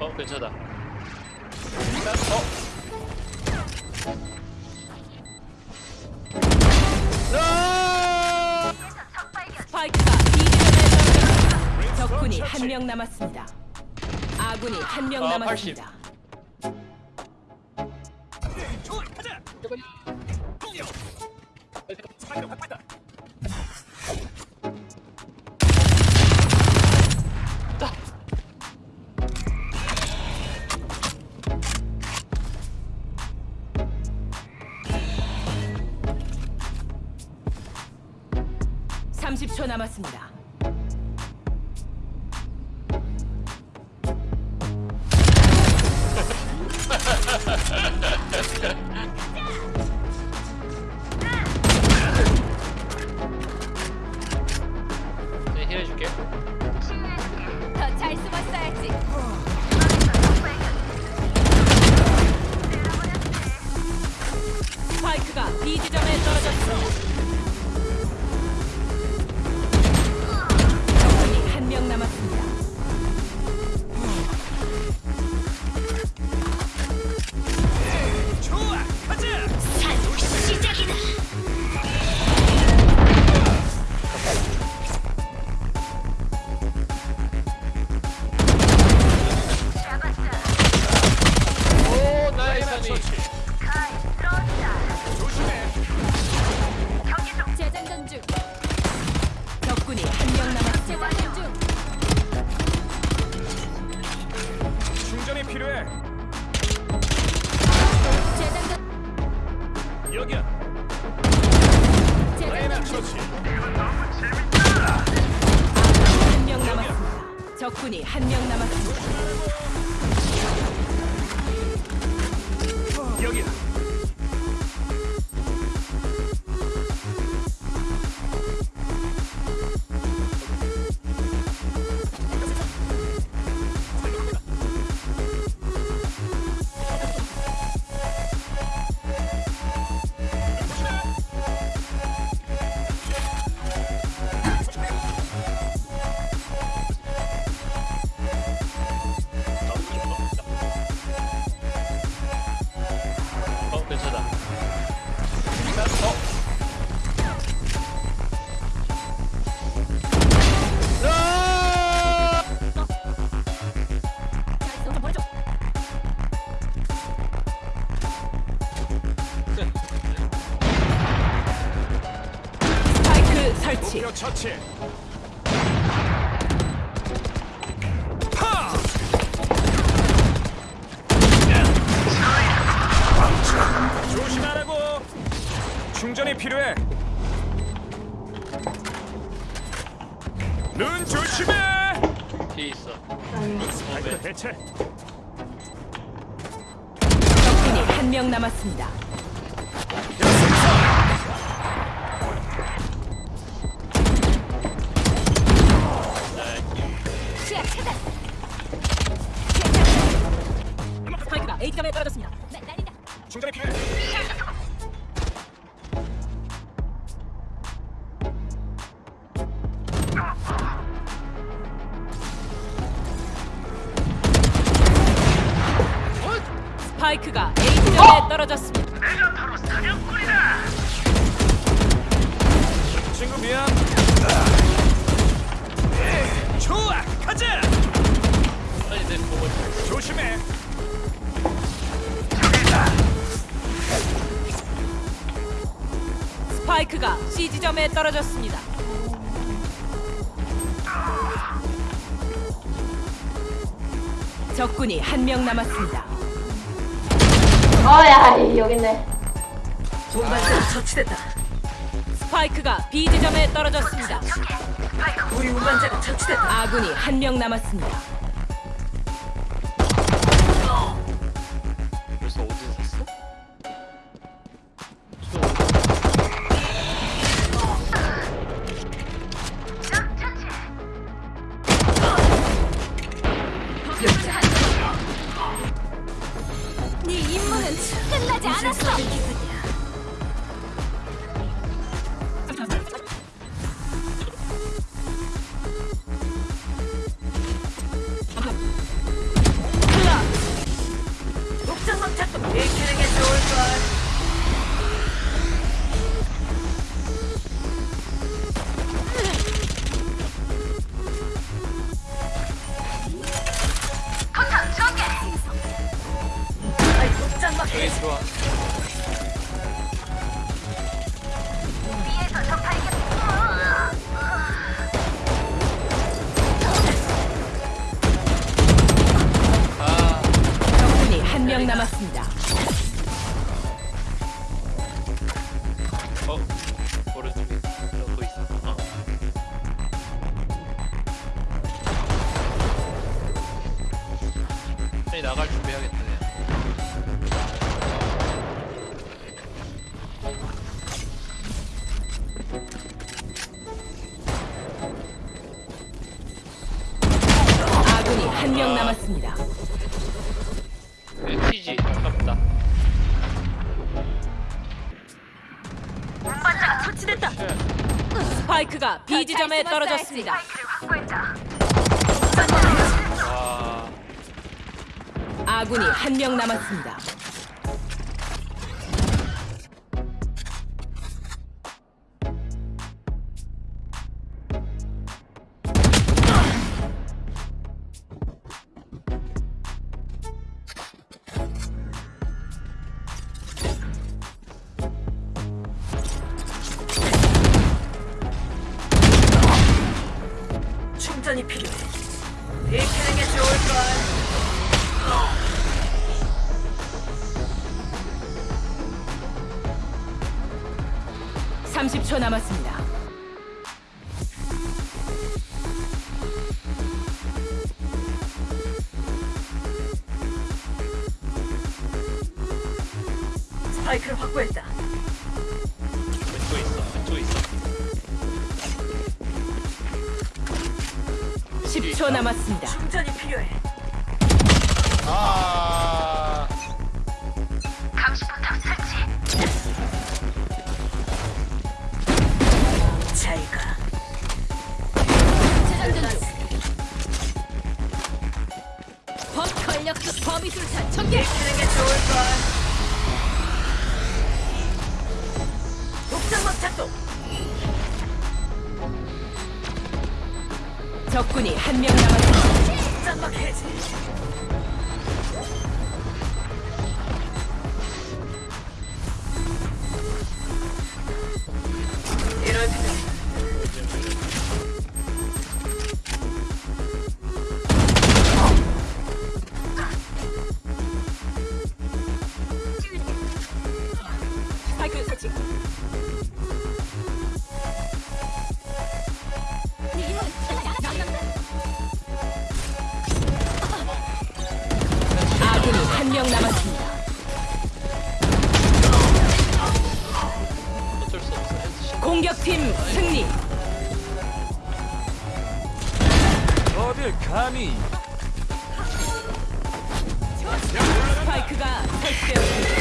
어 괜찮아. 어. 스파이크가 B지점에 떨어졌습니다. 적군이 한 명 남았습니다. 아군이 한 명 아, 남았습니다. 삼 십초 남았습니다. 명 남았습니다. 여기야. 스파이크 처치. 파! 조심하라고. 충전이 필요해. 눈 조심해. 뒤에 있어. 아이고 대체. 적군이 한 명 남았습니다. 스파이크가 A점에 떨어졌습니다. 친구 미안. 좋아, 가자. 아니 내 있어. 조심해. 스파이크가 C 지점에 떨어졌습니다. 적군이 한 명 남았습니다. 어야 여기 있네. 운반자가 처치됐다. 스파이크가 B 지점에 떨어졌습니다. 우리 운반자가 처치됐다. 아군이 한 명 남았습니다. 끝나지 않았어. 나갈. 그냥. 아군이 한 명 남았습니다. 네, TG 아깝다. 처치됐다. 스파이크가 B 지점에 떨어졌습니다. 아군이 한 명 남았습니다. 30초 남았습니다. 스파이크를 확보했다. 왼쪽에 있어. 왼쪽에 있어. 10초 남았습니다. 충전이 필요해. 아, 범위술탄 전개. 익히는 게 좋을 걸. 독장막 작동. 적군이 한 명 남았습니다. 독장막 해제. 이럴 때 한 명 남았습니다. 어쩔 수 없어. 헬스 공격팀 승리. 어딜 감히 스파이크가 설치되었습니다.